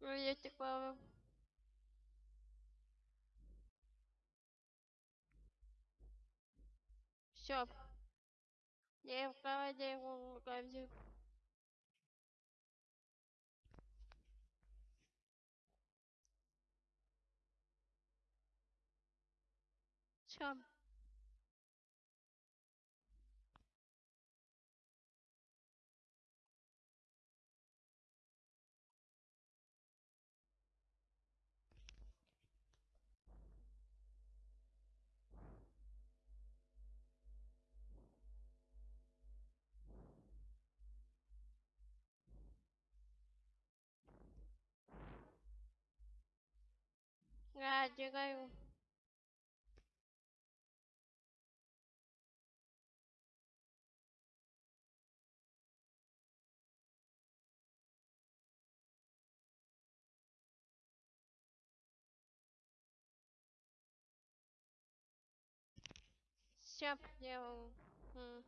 Приветик, Павел. Все. Я в каваде, в каваде. Все. Я отдыхаю. Все, м,